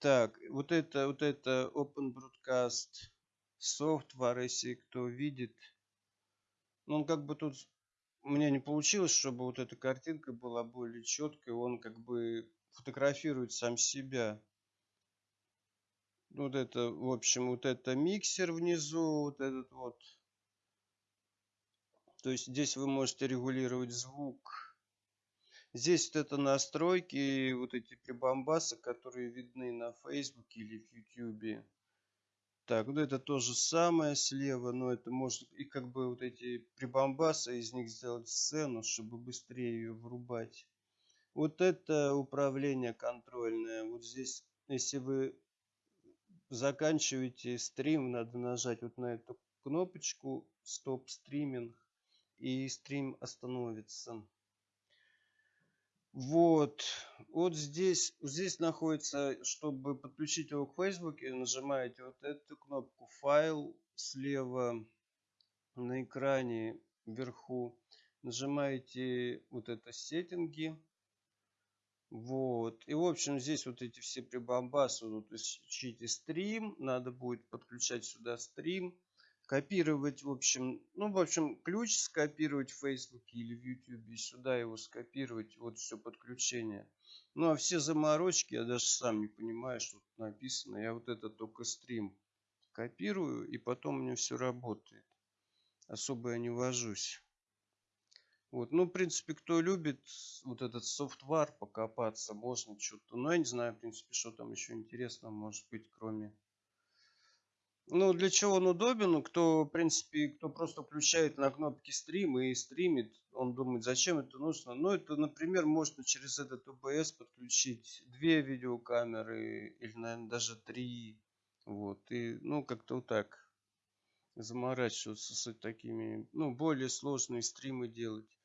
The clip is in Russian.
Так, вот это, вот это Open Broadcast Software, если кто видит. Ну, он как бы тут у меня не получилось, чтобы вот эта картинка была более четкой. Он как бы фотографирует сам себя. Вот это, в общем, вот это миксер внизу, вот этот вот. То есть здесь вы можете регулировать звук. Здесь вот это настройки, вот эти прибамбасы, которые видны на Facebook или в YouTube. Так, вот это то же самое слева, но это может и как бы вот эти прибамбасы, из них сделать сцену, чтобы быстрее ее врубать. Вот это управление контрольное. Вот здесь, если вы заканчиваете стрим, надо нажать вот на эту кнопочку стоп стриминг и стрим остановится. Вот, вот здесь, здесь находится, чтобы подключить его к Facebook, нажимаете вот эту кнопку файл слева на экране вверху, нажимаете вот это сеттинги, вот, и в общем здесь вот эти все прибамбасы, вот ищите стрим, надо будет подключать сюда стрим, копировать, в общем, ну, в общем, ключ скопировать в Facebook или в YouTube, сюда его скопировать, вот все подключение. Ну, а все заморочки, я даже сам не понимаю, что тут написано. Я вот это только стрим копирую, и потом у меня все работает. Особо я не вожусь. Вот, ну, в принципе, кто любит вот этот софтвар покопаться, можно что-то. Но я не знаю, в принципе, что там еще интересного может быть, кроме ну, для чего он удобен? Ну, кто, в принципе, кто просто включает на кнопки стрим и стримит, он думает, зачем это нужно. Ну, это, например, можно через этот OBS подключить две видеокамеры или, наверное, даже три. Вот, и, ну, как-то вот так заморачиваться с такими, ну, более сложные стримы делать.